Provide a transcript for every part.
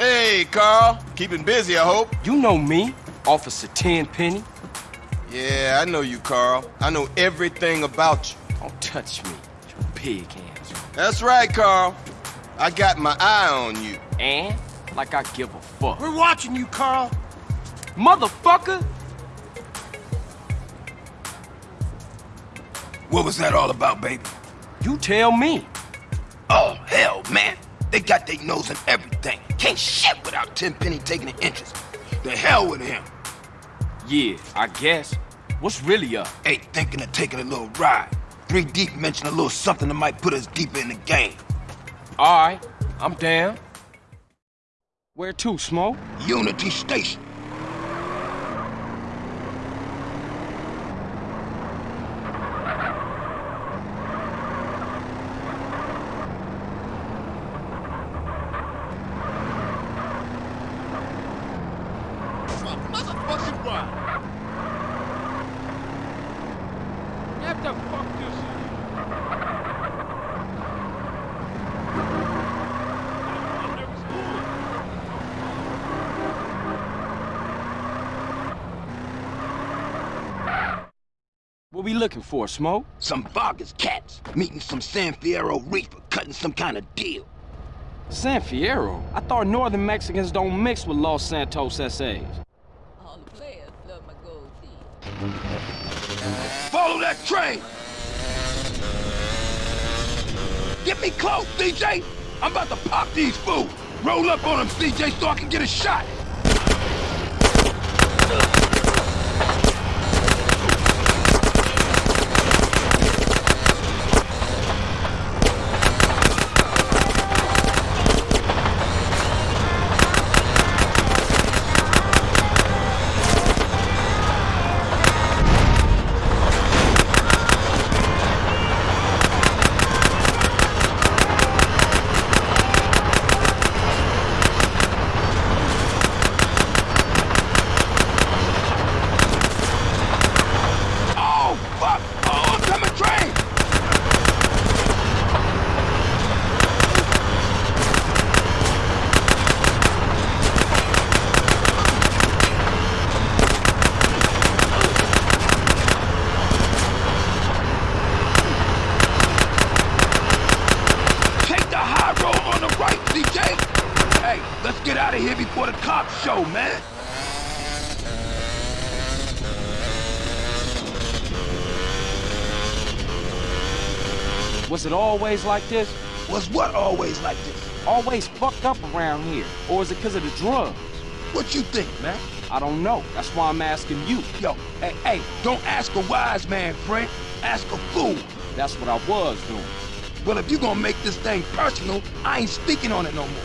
Hey, Carl. Keeping busy, I hope. You know me, Officer Tenpenny. Yeah, I know you, Carl. I know everything about you. Don't touch me, you pig hands. That's right, Carl. I got my eye on you. And? Like I give a fuck. We're watching you, Carl. Motherfucker! What was that all about, baby? You tell me. Oh, hell, man. They got their nose in everything. Can't shit without Tenpenny taking an interest. The hell with him. Yeah, I guess. What's really up? Ain't thinking of taking a little ride. Three Deep mentioned a little something that might put us deeper in the game. Alright, I'm down. Where to, Smoke? Unity Station. Get the fuck this What we looking for, Smoke? Some Vagos cats meeting some San Fierro Rifa cutting some kind of deal. San Fierro? I thought northern Mexicans don't mix with Los Santos SAs. All the players love my gold teeth. Follow that train! Get me close, CJ! I'm about to pop these fools! Roll up on them, CJ, so I can get a shot! Oh, fuck! Oh, oncoming train! Take the high road on the right, CJ! Hey, let's get out of here before the cops show, man! Was it always like this? Was what always like this? Always fucked up around here? Or is it because of the drugs? What you think, man? I don't know. That's why I'm asking you. Yo, hey, hey, don't ask a wise man, friend. Ask a fool. That's what I was doing. Well, if you're gonna make this thing personal, I ain't speaking on it no more.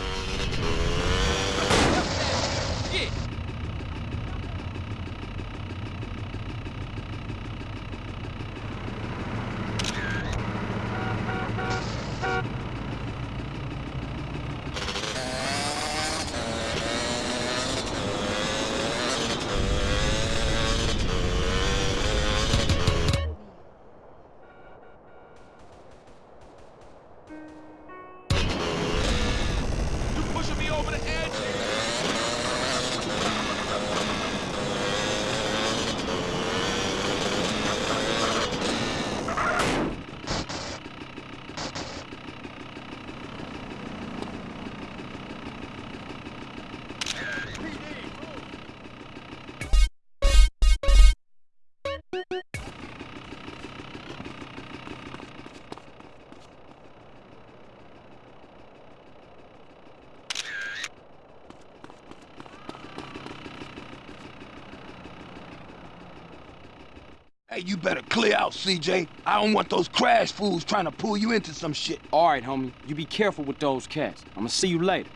Hey, you better clear out, CJ. I don't want those C.R.A.S.H. fools trying to pull you into some shit. All right, homie. You be careful with those cats. I'ma see you later.